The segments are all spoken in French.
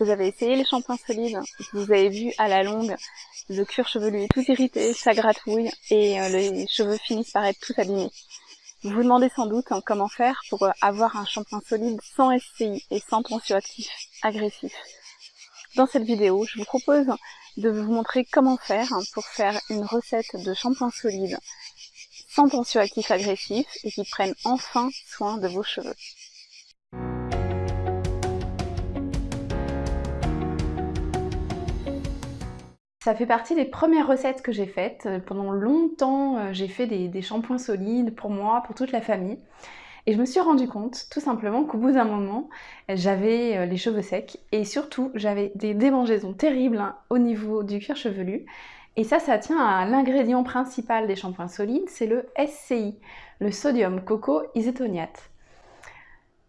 Vous avez essayé les shampoings solides, vous avez vu à la longue, le cuir chevelu est tout irrité, ça gratouille et euh, les cheveux finissent par être tout abîmés. Vous vous demandez sans doute hein, comment faire pour euh, avoir un shampoing solide sans SCI et sans tensioactif agressif. Dans cette vidéo, je vous propose de vous montrer comment faire pour faire une recette de shampoing solide sans tensioactif agressif et qui prennent enfin soin de vos cheveux. Ça fait partie des premières recettes que j'ai faites. Pendant longtemps, euh, j'ai fait des, shampoings solides pour moi, pour toute la famille. Et je me suis rendu compte, tout simplement, qu'au bout d'un moment, j'avais euh, les cheveux secs et surtout, j'avais des démangeaisons terribles hein, au niveau du cuir chevelu. Et ça, ça tient à l'ingrédient principal des shampoings solides, c'est le SCI, le sodium coco isotoniate.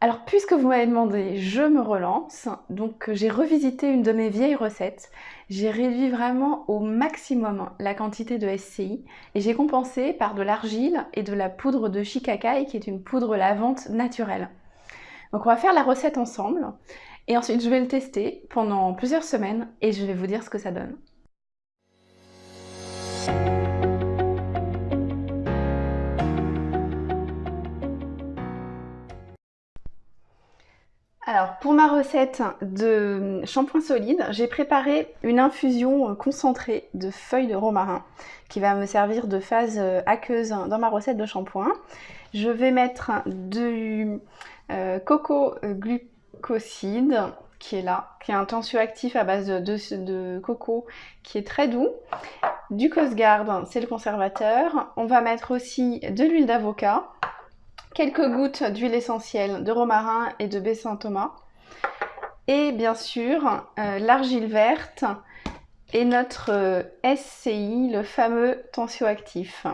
Alors puisque vous m'avez demandé, je me relance. Donc j'ai revisité une de mes vieilles recettes. J'ai réduit vraiment au maximum la quantité de SCI et j'ai compensé par de l'argile et de la poudre de shikakai qui est une poudre lavante naturelle. Donc on va faire la recette ensemble et ensuite je vais le tester pendant plusieurs semaines et je vais vous dire ce que ça donne. Pour ma recette de shampoing solide, j'ai préparé une infusion concentrée de feuilles de romarin qui va me servir de phase aqueuse dans ma recette de shampoing. Je vais mettre du euh, coco glucoside qui est là, qui est un tensioactif à base de, coco qui est très doux. Du Cosgard, c'est le conservateur. On va mettre aussi de l'huile d'avocat quelques gouttes d'huile essentielle de romarin et de baie Saint-Thomas. Et bien sûr, euh, l'argile verte et notre euh, SCI, le fameux tensioactif.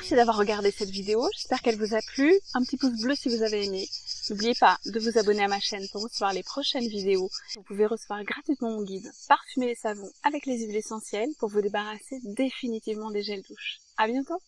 Merci d'avoir regardé cette vidéo, j'espère qu'elle vous a plu. Un petit pouce bleu si vous avez aimé. N'oubliez pas de vous abonner à ma chaîne pour recevoir les prochaines vidéos. Vous pouvez recevoir gratuitement mon guide Parfumer les savons avec les huiles essentielles pour vous débarrasser définitivement des gels douches. À bientôt